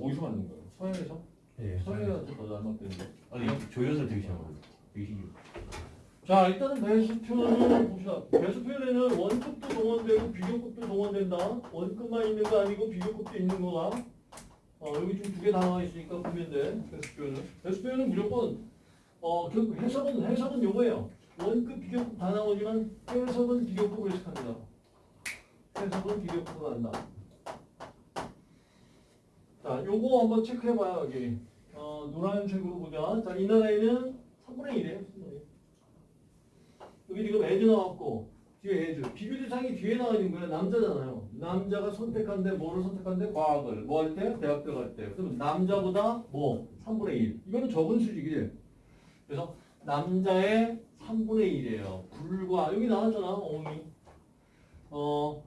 어디서 만든 거예요? 서해에서? 예. 서해에서 더 닮았대는데. 아니 조연설 되게 신기해요. 자 일단은 배수 표현을 봅시다. 배수 표현에는 원급도 동원되고 비교급도 동원된다. 원급만 있는 거 아니고 비교급도 있는 거가. 어, 여기 좀 두 개 나와 있으니까 보면 돼. 배수 표현은. 배수 표현은 무조건 어, 결국 해석은 해석은 요거예요. 원급 비교급 다 나오지만 해석은 비교급을 해석합니다. 해석은 비교급으로 한다. 자, 요거 한번 체크해봐요 여기. 어, 노란색으로 보자. 자, 이 나라에는 3분의 1이에요. 3분의 1. 여기 지금 as 나왔고 뒤에 as 비교 대상이 뒤에 나와 있는 거야 남자잖아요 남자가 선택한데 뭐를 선택한데 과학을 뭐 할 때? 대학 들어갈 때 그럼 남자보다 뭐 3분의 1 이거는 적은 수치이지 그래서 남자의 3분의 1이에요 불과 여기 나왔잖아 어미 어자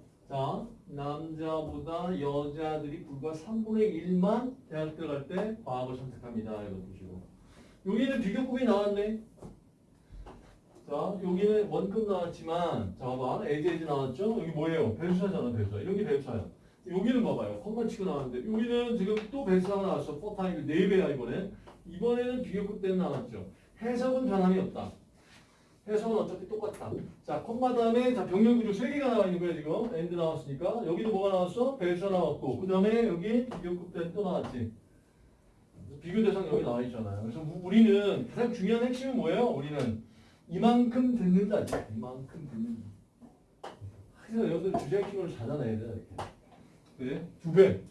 남자보다 여자들이 불과 3분의 1만 대학 들어갈 때 과학을 선택합니다 이거 보시고 여기는 비교급이 나왔네 자, 여기는 원급 나왔지만, 자, 봐봐. 에이지 나왔죠? 여기 뭐예요? 배수사잖아, 배수사. 이런 게 배수사야. 여기는 봐봐요. 컴만 치고 나왔는데, 여기는 지금 또 배수사가 나왔어. 포타임이 4배야, 이번에. 이번에는 비교급 때는 나왔죠. 해석은 변함이 없다. 해석은 어차피 똑같다. 자, 컴마 다음에, 자, 병렬 구조 3개가 나와 있는 거야, 지금. and 나왔으니까. 여기도 뭐가 나왔어? 배수사 나왔고, 그 다음에 여기 비교급 또 나왔지. 비교 대상 여기 나와 있잖아요. 그래서 우- 우리는 가장 중요한 핵심은 뭐예요? 우리는 이만큼 듣는다. 이만큼 듣는다. 그래서 여러분들 주제키를 찾아내야 돼. 이렇게. 그래? 두 배.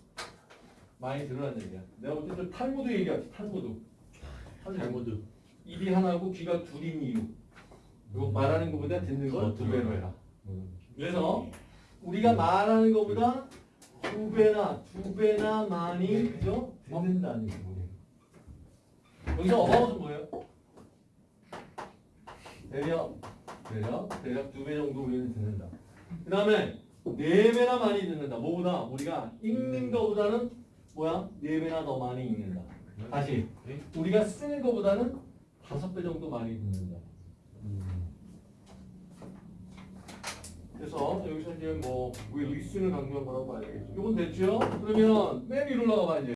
많이 들으라는 얘기야. 내가 볼 때는 탈무드 얘기하지. 탈무드. 잘못도 입이 하나고 귀가 둘인 이유. 그리고 말하는 것보다 듣는 걸 두 배로 해라. 그래서 우리가 말하는 것보다 두 배나 두 배나 많이 그죠? 듣는다는 거예요. 여기서 어바웃은 뭐예요? 대략 대략 대략 두 배 정도 우리는 듣는다. 그 다음에 네 배나 많이 듣는다. 뭐보다 우리가 읽는 것보다는 뭐야? 네 배나 더 많이 읽는다. 다시 우리가 쓰는 것보다는 다섯 배 정도 많이 듣는다. 그래서 여기서 이제 뭐 우리 리스를 강조한 거라고 봐야겠죠. 이건 됐죠? 그러면 맨 위로 올라가 봐 이제.